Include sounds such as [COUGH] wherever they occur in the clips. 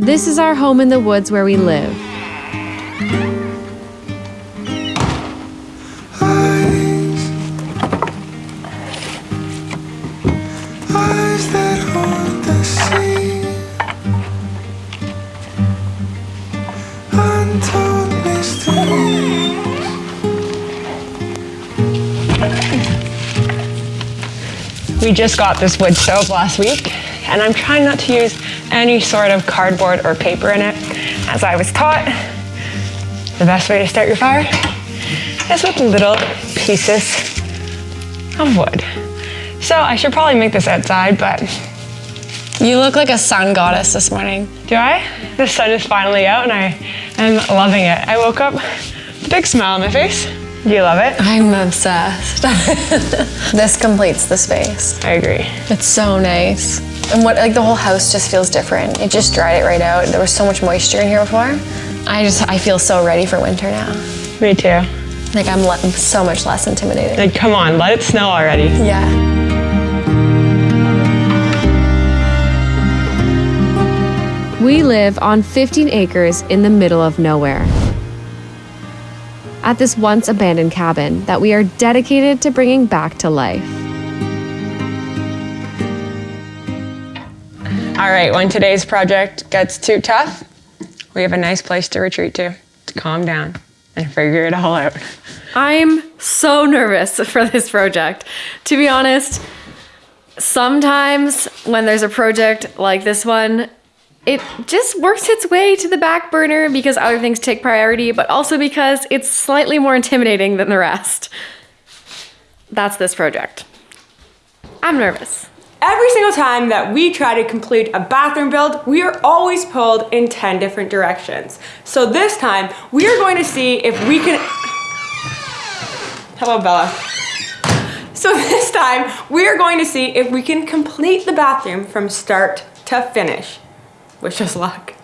This is our home in the woods where we live. Eyes, eyes that hold the sea. Untold mysteries. We just got this wood stove last week, and I'm trying not to use any sort of cardboard or paper in it. As I was taught, the best way to start your fire is with little pieces of wood. So I should probably make this outside, but You look like a sun goddess this morning. do I? The sun is finally out and I am loving it. I woke up with a big smile on my face. Do you love it? I'm obsessed. [LAUGHS] this completes the space. I agree. It's so nice. And what like the whole house just feels different. It just dried it right out. There was so much moisture in here before. I just I feel so ready for winter now. Me too. Like I'm, I'm so much less intimidated. Like, come on, let it snow already. Yeah. We live on 15 acres in the middle of nowhere. At this once abandoned cabin that we are dedicated to bringing back to life. All right, when today's project gets too tough, we have a nice place to retreat to, to calm down and figure it all out. I'm so nervous [LAUGHS] for this project. To be honest, sometimes when there's a project like this one, it just works its way to the back burner because other things take priority, but also because it's slightly more intimidating than the rest. That's this project. I'm nervous. Every single time that we try to complete a bathroom build, we are always pulled in 10 different directions. So this time, we are going to see if we can... Hello, Bella. So [LAUGHS] this time, we are going to see if we can complete the bathroom from start to finish. Wish us luck.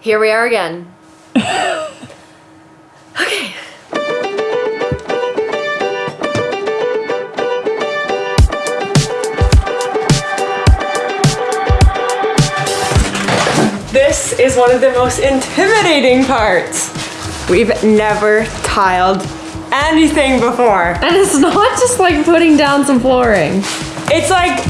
Here we are again. [LAUGHS] Okay. This is one of the most intimidating parts. We've never tiled anything before. And it's not just like putting down some flooring. It's like,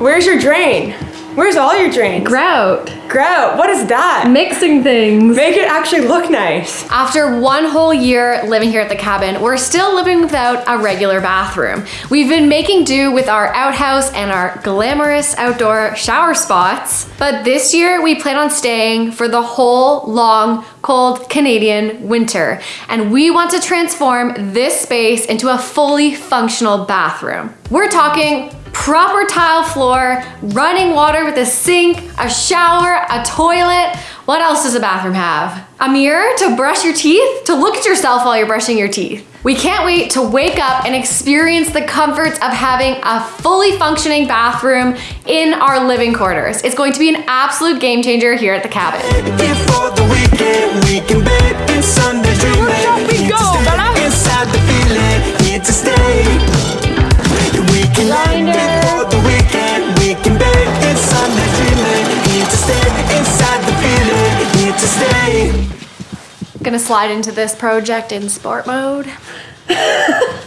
where's your drain? Where's all your drains? Grout. Grout. What is that? Mixing things. Make it actually look nice. After one whole year living here at the cabin, we're still living without a regular bathroom. We've been making do with our outhouse and our glamorous outdoor shower spots, but this year we plan on staying for the whole long, cold Canadian winter. And we want to transform this space into a fully functional bathroom. We're talking proper tile floor, running water with a sink, a shower, a toilet. What else does a bathroom have? A mirror to brush your teeth? To look at yourself while you're brushing your teeth. We can't wait to wake up and experience the comforts of having a fully functioning bathroom in our living quarters. It's going to be an absolute game changer here at the cabin. Before the weekend, we can bet in Sunday dreaming. shall we Here to go, feeling, here to stay. Gonna slide into this project in sport mode. [LAUGHS]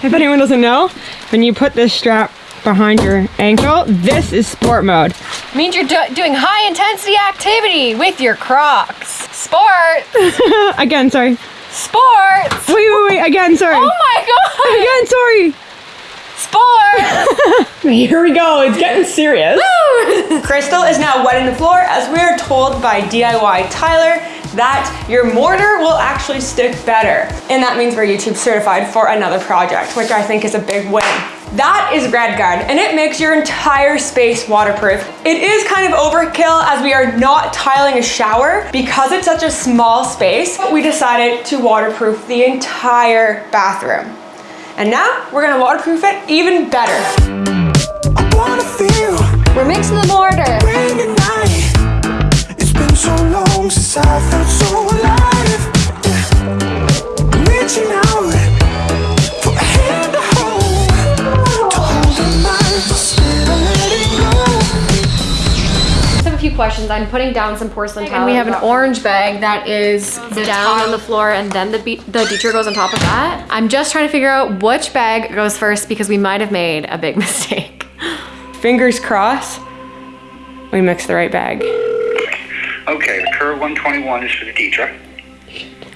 If anyone doesn't know, when you put this strap behind your ankle, this is sport mode. Means you're do- doing high intensity activity with your Crocs. Sport! [LAUGHS] Again, sorry. Sports! Wait, wait, wait, again, sorry. Oh my god! Again, sorry. Sport! [LAUGHS] Here we go, it's getting serious. [LAUGHS] Crystal is now wetting the floor as we are told by DIY Tyler that your mortar will actually stick better. And that means we're YouTube certified for another project, which I think is a big win. That is RedGard, and it makes your entire space waterproof. It is kind of overkill as we are not tiling a shower. Because it's such a small space, we decided to waterproof the entire bathroom. And now we're gonna waterproof it even better. I wanna feel We're mixing the mortar. rain at night. It's been so long since I felt so alive. Yeah. Reaching out questions. I'm putting down some porcelain tile. And we have an orange bag that is down on the floor and then the, be- the Ditra goes on top of that. I'm just trying to figure out which bag goes first because we might have made a big [LAUGHS] mistake. Fingers crossed. We mixed the right bag. Okay, the curve 121 is for the Ditra.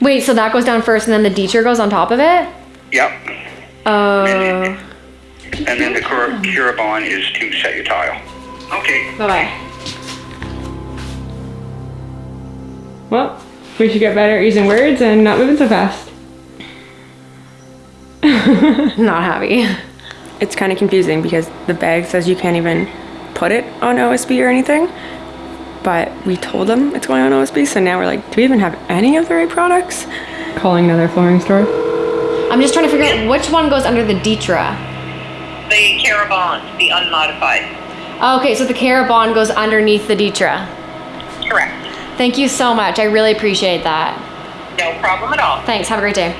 Wait, so that goes down first and then the Ditra goes on top of it? Yep. Oh. And then the cur- Kerabond is to set your tile. Okay. Bye Well, we should get better at using words and not moving so fast. [LAUGHS] Not happy. It's kind of confusing because the bag says you can't even put it on OSB or anything. But we told them it's going on OSB, so now we're like, do we even have any of the right products? Calling another flooring store. I'm just trying to figure out which one goes under the Ditra. The Kerabonds, the unmodified. Okay, so the Kerabond goes underneath the Ditra. Correct. Thank you so much. I really appreciate that. No problem at all. Thanks. Have a great day.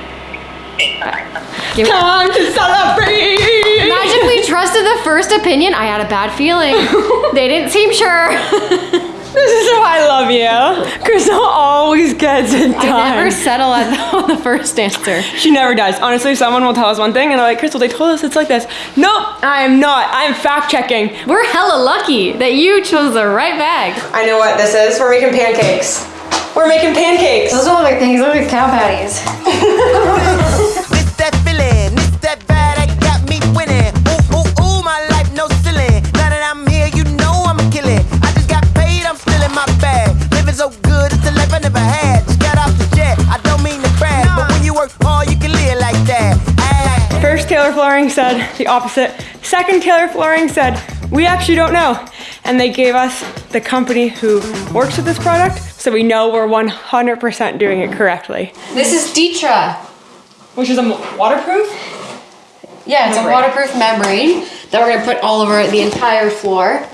Okay, bye. Time to celebrate! Imagine we trusted the first opinion. I had a bad feeling. [LAUGHS] they didn't seem sure. [LAUGHS] This is why I love you. Crystal always gets it done. I never settle at [LAUGHS] on the first answer. She never does. Honestly, someone will tell us one thing and they're like, Crystal, they told us it's like this. Nope, I am not. I am fact checking. We're hella lucky that you chose the right bag. I know what this is. We're making pancakes. We're making pancakes. Those don't look like things. Those look like cow patties. [LAUGHS] [LAUGHS] bag. So good, it's the life I never had. Just got off the jet, I don't mean to brag, but when you work hard, you can live like that. Ay. First, Taylor Flooring said the opposite. Second, Taylor Flooring said, we actually don't know. And they gave us the company who works with this product, so we know we're 100% doing it correctly. This is Ditra. Which is a waterproof? Yeah, it's a waterproof membrane that we're gonna put all over the entire floor.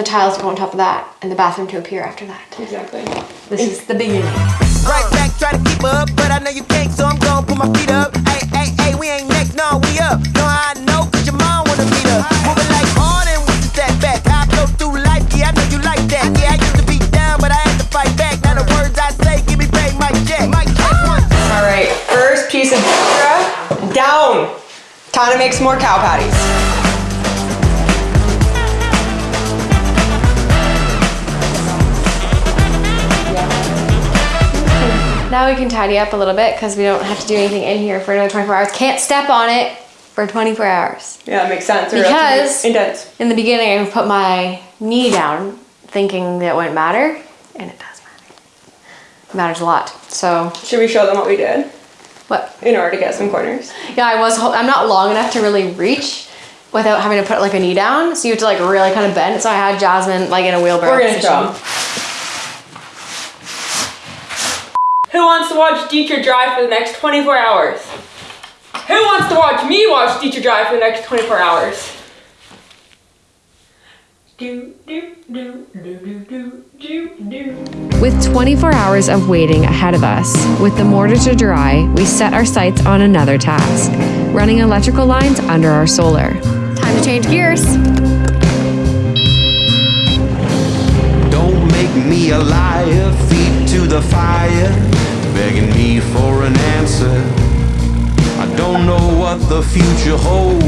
The tiles go on top of that, and the bathroom to appear after that. Exactly. This is the beginning. Right back, try to keep up, but I know you can't, so I'm gonna put my feet up. Hey, hey, hey, we ain't next, no, we up. Know how I know, cause your mom wanna meet up. Moving like Harden with the step back. I go through life, yeah, I know you like that. Yeah, I used to be down, but I had to fight back. Now the words I say, give me back, Mike check. Mike check one. All right, first piece of extra down. Time to make some more cow patties. Now we can tidy up a little bit because we don't have to do anything in here for another 24 hours. Can't step on it for 24 hours. Yeah, that makes sense. Because- it'd. In the beginning, I put my knee down thinking that it wouldn't matter, and it does matter. It matters a lot. So, Should we show them what we did what? in order to get some corners? Yeah, I was. I'm not long enough to really reach without having to put like a knee down. So you have to like really kind of bend. So I had Jasmine like in a wheelbarrow. We're gonna show. Who wants to watch Dietrich drive for the next 24 hours? Who wants to watch me watch Dietrich drive for the next 24 hours? Do, do, do, do, do, do, do. With 24 hours of waiting ahead of us, with the mortar to dry, we set our sights on another task running electrical lines under our solar. Time to change gears. Don't make me a liar, feet to the fire, begging me for an answer. I don't know what the future holds.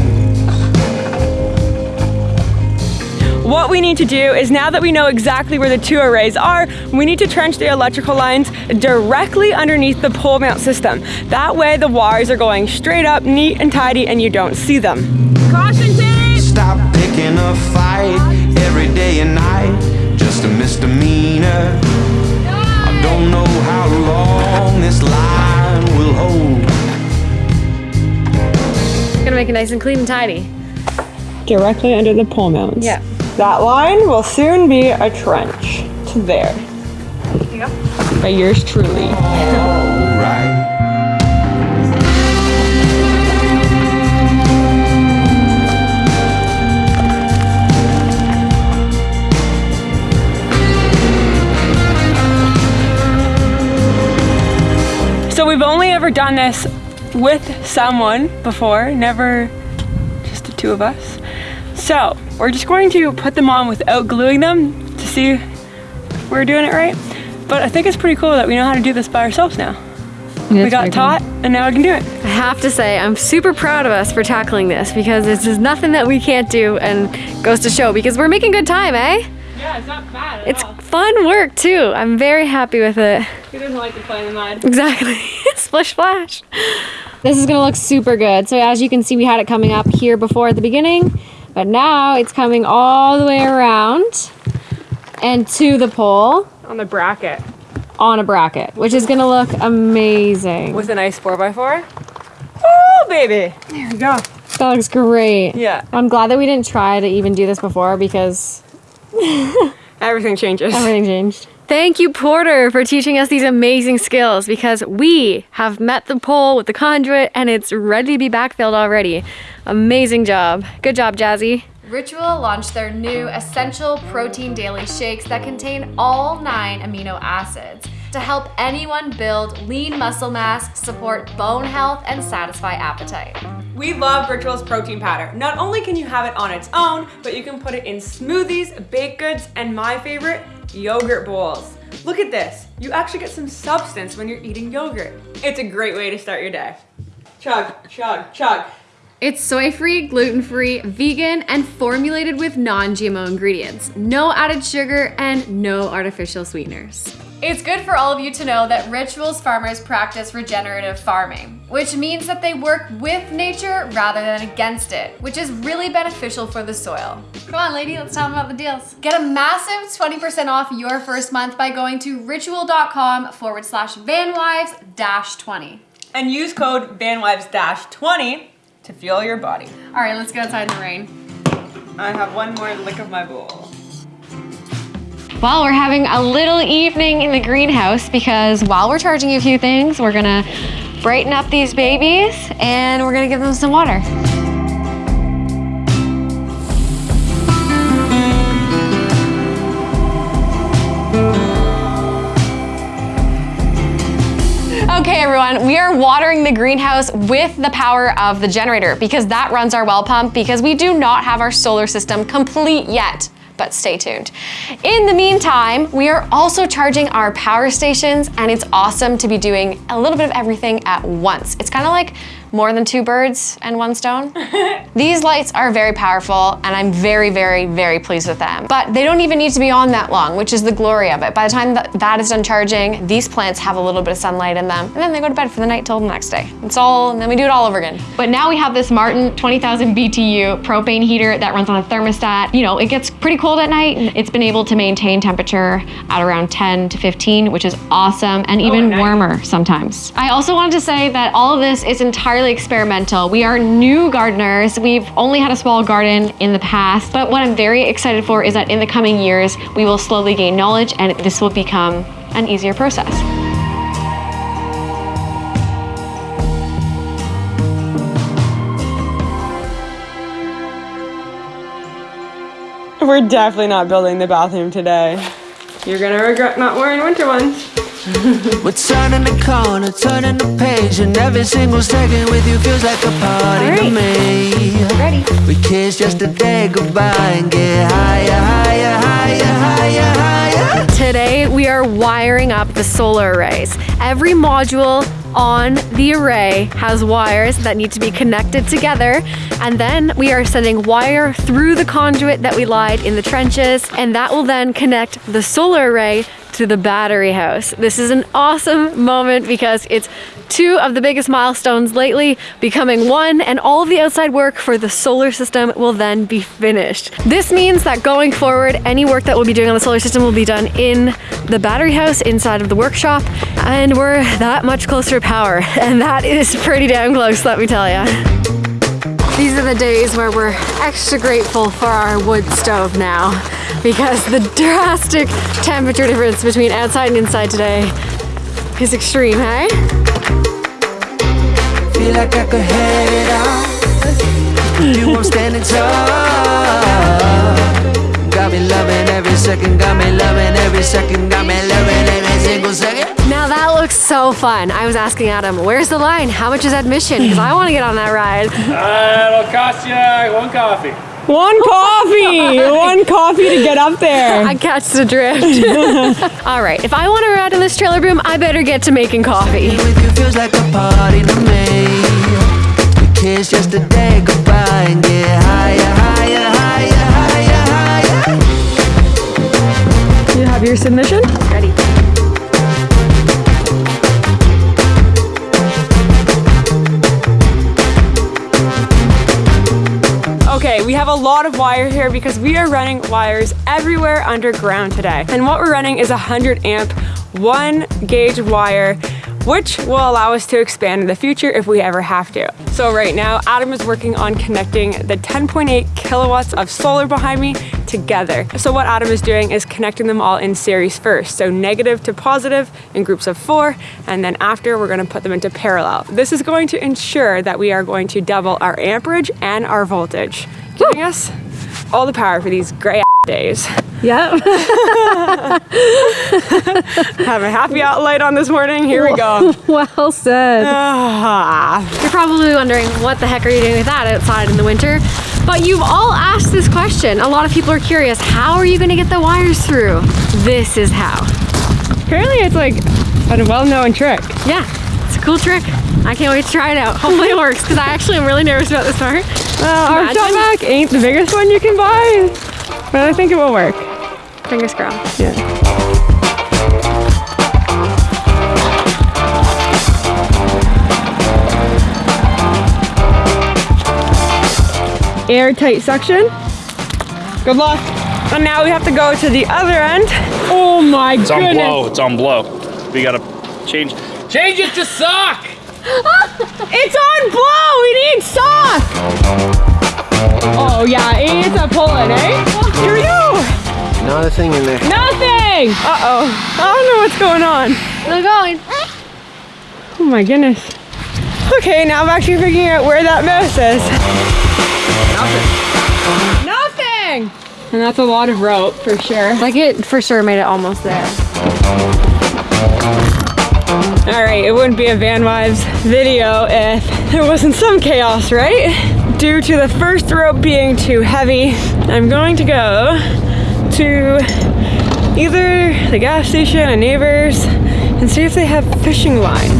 What we need to do is now that we know exactly where the two arrays are, we need to trench the electrical lines directly underneath the pole mount system. That way the wires are going straight up, neat and tidy, and you don't see them. Caution tape! Stop picking a fight every day and night, this line will hold. Gonna make it nice and clean and tidy. Directly under the pole mounts. Yeah. That line will soon be a trench to there. Yep. By yours truly. [LAUGHS] only ever done this with someone before, never just the two of us. So we're just going to put them on without gluing them to see if we're doing it right. But I think it's pretty cool that we know how to do this by ourselves now. we got taught and now we can do it. I have to say, I'm super proud of us for tackling this because this is nothing that we can't do and goes to show because we're making good time, eh? Yeah, it's not bad It's fun work too. I'm very happy with it. Who doesn't like to play in the mud? Exactly. [LAUGHS] Splish splash. This is gonna look super good. So as you can see, we had it coming up here before at the beginning, but now it's coming all the way around and to the pole On the bracket. on a bracket, which is gonna look amazing. With a nice 4x4. Oh, baby. There we go. That looks great. Yeah. I'm glad that we didn't try to even do this before because [LAUGHS] Everything changes. everything changed. Thank you, Porter, for teaching us these amazing skills because we have met the pole with the conduit and it's ready to be backfilled already. Amazing job. Good job, Jazzy. Ritual launched their new Essential Protein Daily Shakes that contain all nine amino acids to help anyone build lean muscle mass, support bone health, and satisfy appetite. We love Ritual's protein powder. Not only can you have it on its own, but you can put it in smoothies, baked goods, and my favorite, yogurt bowls. Look at this. You actually get some substance when you're eating yogurt. It's a great way to start your day. Chug, chug, chug. It's soy free, gluten free, vegan, and formulated with non GMO ingredients. No added sugar and no artificial sweeteners. It's good for all of you to know that Rituals farmers practice regenerative farming, which means that they work with nature rather than against it, which is really beneficial for the soil. Come on, lady, let's tell them about the deals. Get a massive 20% off your first month by going to ritual.com forward slash vanwives dash 20. And use code VanWives-20 to fuel your body. All right, let's go outside in the rain. I have one more lick of my bowl. Well, we're having a little evening in the greenhouse because while we're charging you a few things, we're gonna brighten up these babies and we're gonna give them some water. Everyone, we are watering the greenhouse with the power of the generator because that runs our well pump because we do not have our solar system complete yet but stay tuned. In the meantime, we are also charging our power stations and it's awesome to be doing a little bit of everything at once. It's kind of like more than two birds and one stone. [LAUGHS] These lights are very powerful and I'm very, very, very pleased with them. But they don't even need to be on that long, which is the glory of it. By the time that, that is done charging, these plants have a little bit of sunlight in them and then they go to bed for the night till the next day. It's all, and then we do it all over again. But now we have this Martin 20,000 BTU propane heater that runs on a thermostat. You know, it gets pretty cold at night. It's been able to maintain temperature at around 10 to 15, which is awesome and oh, even nice. warmer sometimes. I also wanted to say that all of this is entirely experimental. We are new gardeners. We've only had a small garden in the past, but what I'm very excited for is that in the coming years, we will slowly gain knowledge and this will become an easier process. We're definitely not building the bathroom today. You're gonna regret not wearing winter ones. We're turning the corner, turning the page, and every single second with you feels like a party to me. Ready? We kiss just to say goodbye and get higher, higher, higher, higher, higher. Today we are wiring up the solar arrays. Every module on the array has wires that need to be connected together and then we are sending wire through the conduit that we lied in the trenches and that will then connect the solar array to the battery house. This is an awesome moment because it's two of the biggest milestones lately becoming one and all of the outside work for the solar system will then be finished. This means that going forward, any work that we'll be doing on the solar system will be done in the battery house inside of the workshop and we're that much closer to power [LAUGHS] and that is pretty damn close, let me tell ya. These are the days where we're extra grateful for our wood stove now because the drastic temperature difference between outside and inside today is extreme, hey? Feel like I could head it out. With you, I'm standing tall. Got me loving every second, got me loving every second, got me loving every single second. Now that looks so fun. I was asking Adam, where's the line? How much is admission? Because I want to get on that ride. Uh, it'll cost you one coffee. One [LAUGHS] coffee! One coffee to get up there. [LAUGHS] I catch the drift. [LAUGHS] All right, if I want to ride in this trailer boom, I better get to making coffee. with you feels like a Okay, we have a lot of wire here because we are running wires everywhere underground today. And what we're running is a 100 amp, one gauge wire, which will allow us to expand in the future if we ever have to. So right now, Adam is working on connecting the 10.8 kilowatts of solar behind me together. So what Adam is doing is connecting them all in series first. So negative to positive in groups of four, and then after we're gonna put them into parallel. This is going to ensure that we are going to double our amperage and our voltage, giving us all the power for these gray [LAUGHS] days. Yep. [LAUGHS] Have a happy outlight on this morning. Here we go. [LAUGHS] well said. Ah. You're probably wondering what the heck are you doing with that outside in the winter? But you've all asked this question. A lot of people are curious. How are you going to get the wires through? This is how. Apparently it's like a well-known trick. Yeah, it's a cool trick. I can't wait to try it out. Hopefully it works because I actually am really nervous about this part. Well, our Imagine. shop vac ain't the biggest one you can buy, but I think it will work. Fingers crossed. Yeah. Airtight suction. Good luck. And now we have to go to the other end. Oh my It's on blow. It's on blow. We gotta change. Change it to sock. [LAUGHS] It's on blow. We need sock. Oh yeah, it's a pulling, eh? Here we go. Not a thing in there. Nothing. Uh oh. I don't know what's going on. Still going. Oh my goodness. Okay, now I'm actually figuring out where that mouse is. Nothing. Nothing. And that's a lot of rope for sure. Like it for sure made it almost there. All right, it wouldn't be a Van Wives video if there wasn't some chaos, right? Due to the first rope being too heavy, I'm going to go to either the gas station and neighbors and see if they have fishing line.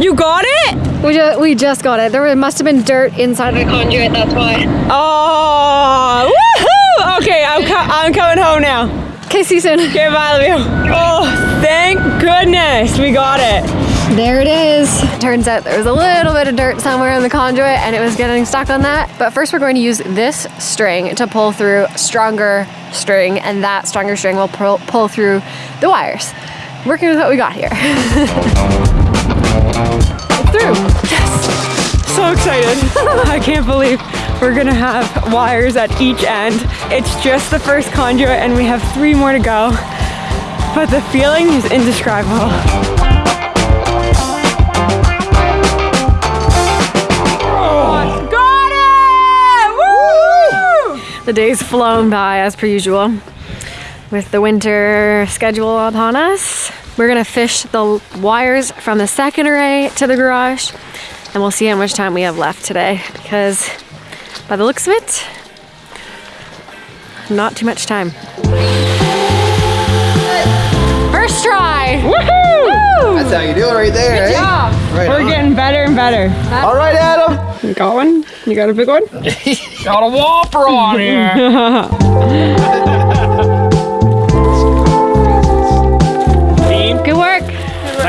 You got it? We just, we just got it. There must have been dirt inside The conduit, that's why. Oh, woohoo! Okay, I'm, co- I'm coming home now. Okay, see you soon. Okay, bye, love you. Oh, thank goodness we got it. There it is. Turns out there was a little bit of dirt somewhere in the conduit and it was getting stuck on that. But first we're going to use this string to pull through stronger string and that stronger string will pull, pull through the wires. Working with what we got here. [LAUGHS] through. So excited. [LAUGHS] I can't believe we're gonna have wires at each end. It's just the first conduit and we have three more to go. But the feeling is indescribable. The day's flown by as per usual. With the winter schedule upon us, we're gonna fish the wires from the second array to the garage and we'll see how much time we have left today because by the looks of it, not too much time. First try! Woohoo! That's how you do it right there. Good eh? job! Right We're on. getting better and better. All right, Adam. You got one? You got a big one? [LAUGHS] Got a whopper on [LAUGHS] here. [LAUGHS]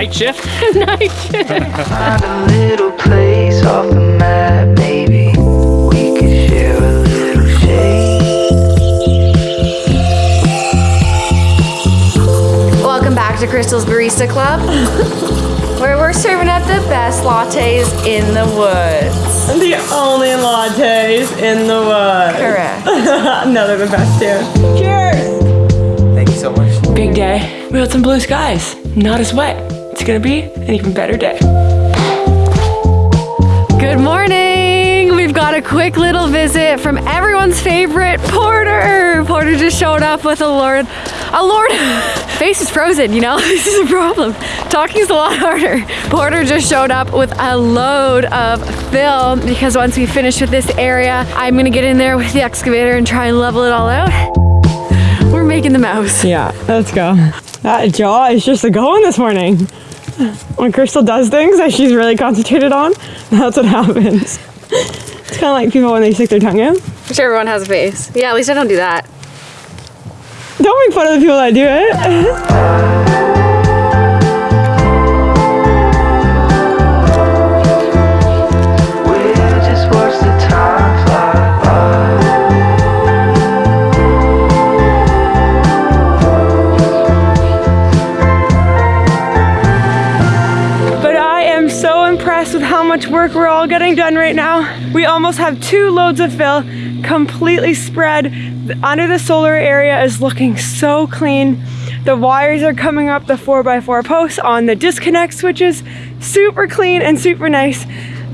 night shift. [LAUGHS] [LAUGHS] nice. Find a little place off the map, maybe we could share a little shade. Welcome back to Crystal's Barista Club, [LAUGHS] where we're serving up the best lattes in the woods. The only lattes in the woods. Correct. no, they're the best too. Cheers! Thank you so much. Big day. We got some blue skies. Not as wet. It's gonna be an even better day. Good morning! We've got got a quick little visit from everyone's favorite Porter. Porter just showed up with a Lord, a Lord. [LAUGHS] Face is frozen, you know, [LAUGHS] this is a problem. Talking is a lot harder. Porter just showed up with a load of fill because once we finish with this area, I'm gonna get in there with the excavator and try and level it all out. We're making the mouse. Yeah, let's go. That jaw is just a going this morning. When Crystal does things that she's really concentrated on, [LAUGHS] that's what happens. It's kind of like people when they stick their tongue out. I'm sure everyone has a face. Yeah, at least I don't do that. Don't make fun of the people that do it. [LAUGHS] getting done right now. We almost have two loads of fill completely spread. Under the solar area is looking so clean. The wires are coming up the 4x4 posts on the disconnect switches. Super clean and super nice.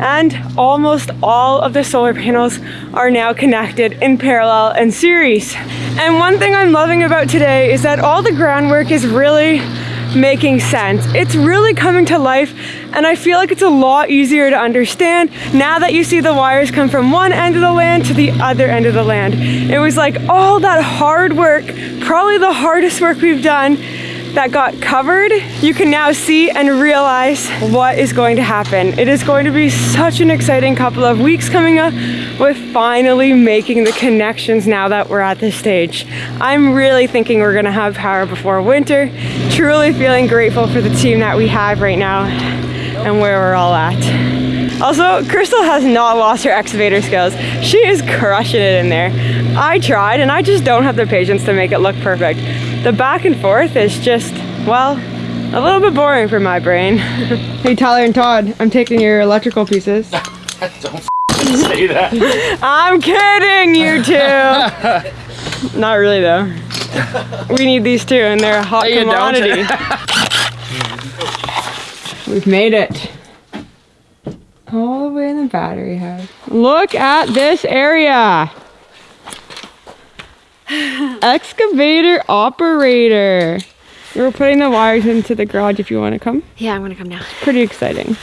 And almost all of the solar panels are now connected in parallel and series. And one thing I'm loving about today is that all the groundwork is really making sense. It's really coming to life and I feel like it's a lot easier to understand now that you see the wires come from one end of the land to the other end of the land. It was like all that hard work, probably the hardest work we've done that got covered, you can now see and realize what is going to happen. It is going to be such an exciting couple of weeks coming up with finally making the connections now that we're at this stage. I'm really thinking we're gonna have power before winter. Truly feeling grateful for the team that we have right now and where we're all at. Also, Crystal has not lost her excavator skills. She is crushing it in there. I tried and I just don't have the patience to make it look perfect. The back and forth is just, well, a little bit boring for my brain. [LAUGHS] hey Tyler and Todd, I'm taking your electrical pieces. [LAUGHS] Don't say that. I'm kidding, you two. [LAUGHS] Not really though. We need these two, and they're a hot No, commodity. We've made it. All the way in the battery house. Look at this area. Excavator operator. We're putting the wires into the garage if you want to come. Yeah, I'm gonna come now. Pretty exciting.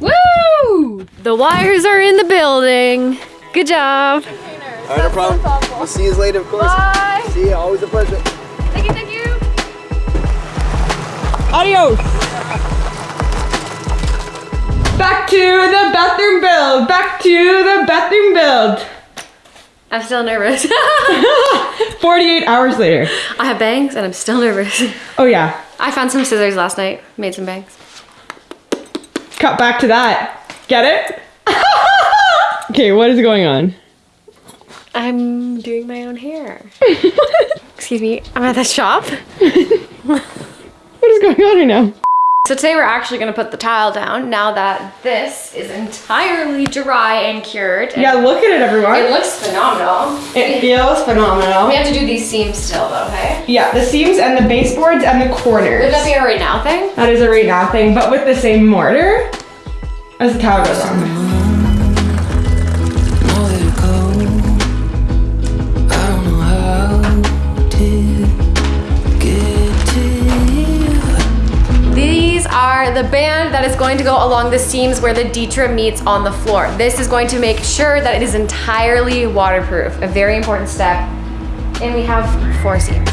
Woo! The wires are in the building. Good job. All right, no problem. We'll see you later, of course. Bye. See you. Always a pleasure. Thank you, thank you. Adios. Back to the bathroom build. Back to the bathroom build. I'm still nervous. [LAUGHS] 48 hours later. I have bangs and I'm still nervous. Oh yeah. I found some scissors last night, made some bangs. Cut back to that. Get it? [LAUGHS] okay, what is going on? I'm doing my own hair. [LAUGHS] Excuse me, I'm at the shop. What is going on right now? So today we're actually gonna put the tile down now that this is entirely dry and cured. Yeah, look at it, everyone. It looks phenomenal. It feels phenomenal. We have to do these seams still though, okay? Yeah, the seams and the baseboards and the corners. Would that be a right now thing? That is a right now thing, but with the same mortar as the tile goes on. The band that is going to go along the seams where the Ditra meets on the floor. This is going to make sure that it is entirely waterproof, a very important step. And we have four seams.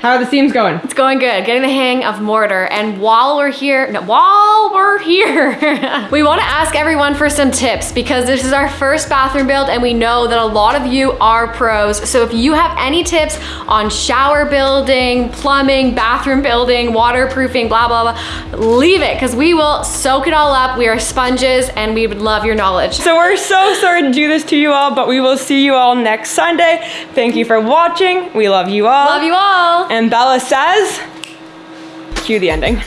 How are the seams going? It's going good, getting the hang of mortar. And while we're here, no, while we're here, [LAUGHS] we wanna ask everyone for some tips because this is our first bathroom build and we know that a lot of you are pros. So if you have any tips on shower building, plumbing, bathroom building, waterproofing, blah, blah, blah, leave it because we will soak it all up. We are sponges and we would love your knowledge. So we're so sorry to do this to you all, but we will see you all next Sunday. Thank you for watching. We love you all. Love you all. And Bella says, cue the ending.